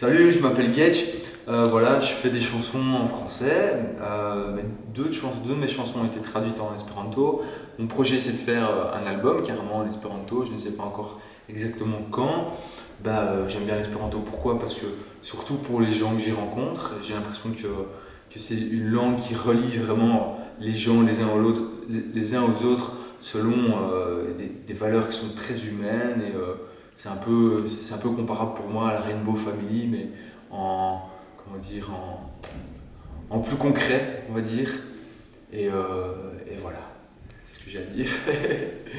Salut, je m'appelle Getch. Euh, voilà, je fais des chansons en français. Euh, deux, de mes chansons ont été traduites en espéranto. Mon projet, c'est de faire euh, un album carrément en espéranto. Je ne sais pas encore exactement quand. Bah, J'aime bien l'espéranto. Pourquoi? Parce que, surtout pour les gens que j'y rencontre, j'ai l'impression que, que c'est une langue qui relie vraiment les gens les uns aux, les, les uns aux autres selon des, des, valeurs qui sont très humaines. Et, c'est un, peu, un peu comparable pour moi à la Rainbow Family, mais en, comment dire, en, en plus concret, on va dire. Et, euh, et voilà, c'est ce que j'ai à dire.